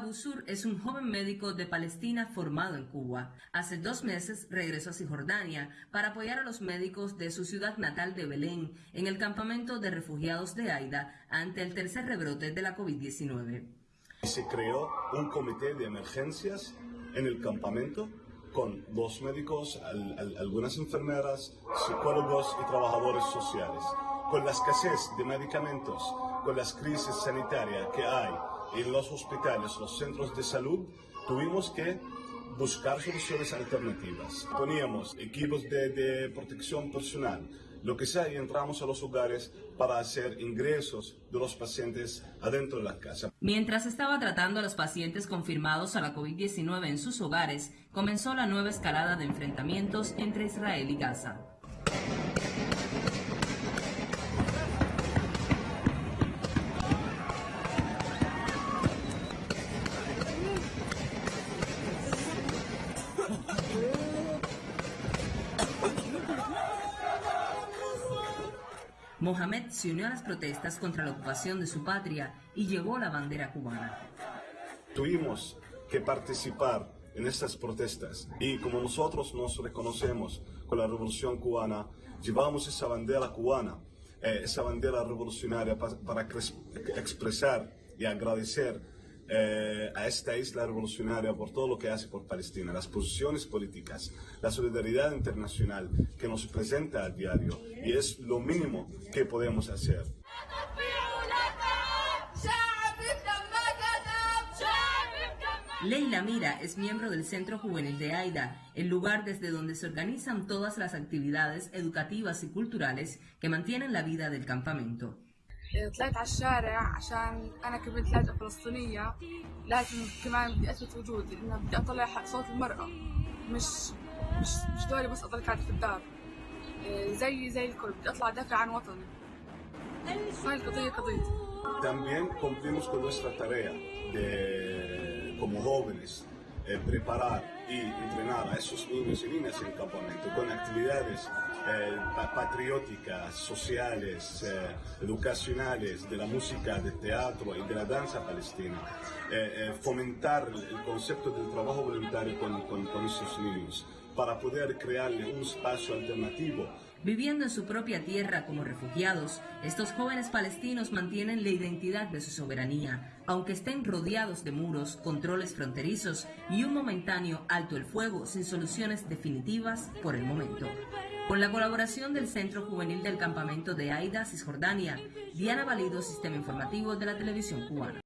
Abu Sur es un joven médico de Palestina formado en Cuba. Hace dos meses regresó a Cisjordania para apoyar a los médicos de su ciudad natal de Belén en el campamento de refugiados de Aida ante el tercer rebrote de la COVID-19. Se creó un comité de emergencias en el campamento con dos médicos, algunas enfermeras, psicólogos y trabajadores sociales. Con la escasez de medicamentos, con las crisis sanitarias que hay en los hospitales, los centros de salud, tuvimos que buscar soluciones alternativas. Poníamos equipos de, protección personal, lo que sea, y entramos a los hogares para hacer ingresos de los pacientes adentro de la casa. Mientras estaba tratando a los pacientes confirmados a la COVID-19 en sus hogares, comenzó la nueva escalada de enfrentamientos entre Israel y Gaza. Mohamed se unió a las protestas contra la ocupación de su patria y llevó la bandera cubana. Tuvimos que participar en estas protestas y como nosotros nos reconocemos con la revolución cubana, llevamos esa bandera cubana, eh, esa bandera revolucionaria para expresar y agradecer eh, a esta isla revolucionaria por todo lo que hace por Palestina, las posiciones políticas, la solidaridad internacional que nos presenta a diario y es lo mínimo que podemos hacer. Leila Mira es miembro del Centro Juvenil de AIDA, el lugar desde donde se organizan todas las actividades educativas y culturales que mantienen la vida del campamento. طلعت على الشارع عشان أنا كبنت لاجئة فلسطينية لازم كمان بدي أثبت وجودي إنه بدي أطلع حق صوت المرأة. مش مش مش دوري بس أضل قاعدة في الدار. زي زي الكل بدي أطلع أدافع عن وطني. هاي القضية قضيتي También cumplimos con nuestra tarea de, como jóvenes eh, preparar y entrenar a esos niños y niñas en campamento con actividades eh, patrióticas, sociales, eh, educacionales, de la música, del teatro y de la danza palestina. fomentar el concepto del trabajo voluntario con, con, con esos niños para poder crearle un espacio alternativo Viviendo en su propia tierra como refugiados, estos jóvenes palestinos mantienen la identidad de su soberanía, aunque estén rodeados de muros, controles fronterizos y un momentáneo alto el fuego sin soluciones definitivas por el momento. Con la colaboración del Centro Juvenil del Campamento de Aida, Cisjordania, Diana Valido, Sistema Informativo de la Televisión Cubana.